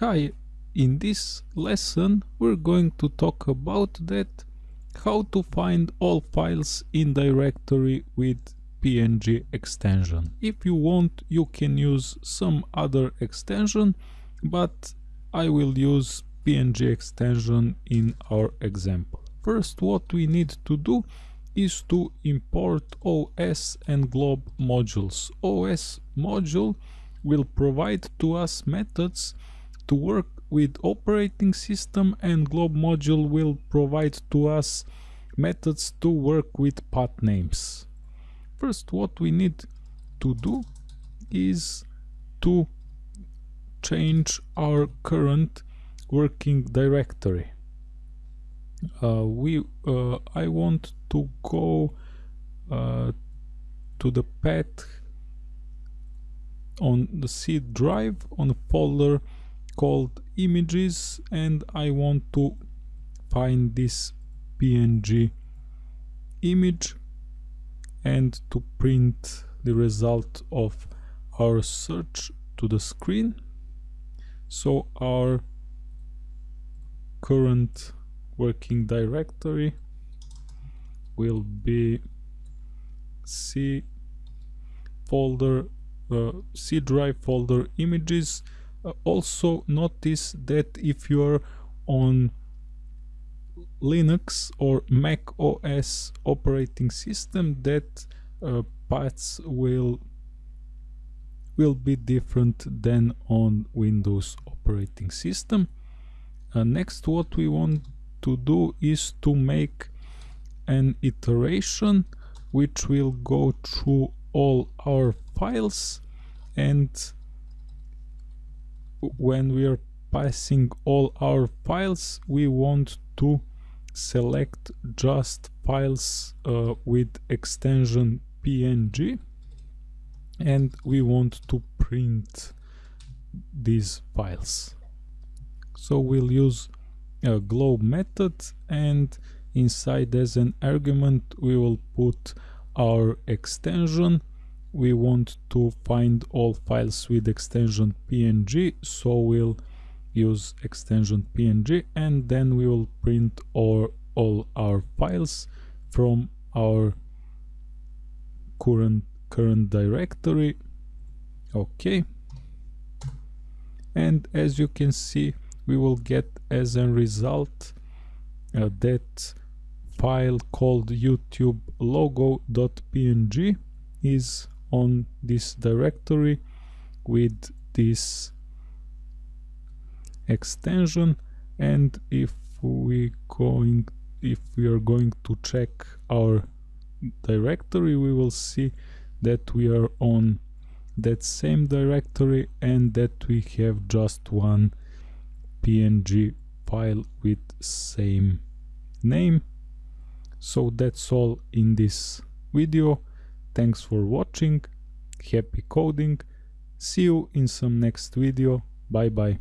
Hi, in this lesson we're going to talk about that how to find all files in directory with PNG extension. If you want you can use some other extension but I will use PNG extension in our example. First what we need to do is to import OS and glob modules. OS module will provide to us methods to work with operating system and glob module will provide to us methods to work with path names. First what we need to do is to change our current working directory. Uh, we uh, I want to go uh, to the path on the C drive on a folder called images and I want to find this PNG image and to print the result of our search to the screen. So our current working directory will be C folder uh, C drive folder images also notice that if you're on Linux or Mac OS operating system that uh, paths will will be different than on Windows operating system. Uh, next what we want to do is to make an iteration which will go through all our files and when we are passing all our files we want to select just files uh, with extension png and we want to print these files. So we'll use a glob method and inside as an argument we will put our extension we want to find all files with extension png so we'll use extension png and then we will print all, all our files from our current current directory. Okay. And as you can see we will get as a result uh, that file called youtube logo.png is on this directory with this extension. And if we going if we are going to check our directory we will see that we are on that same directory and that we have just one png file with same name. So that's all in this video Thanks for watching, happy coding, see you in some next video, bye bye.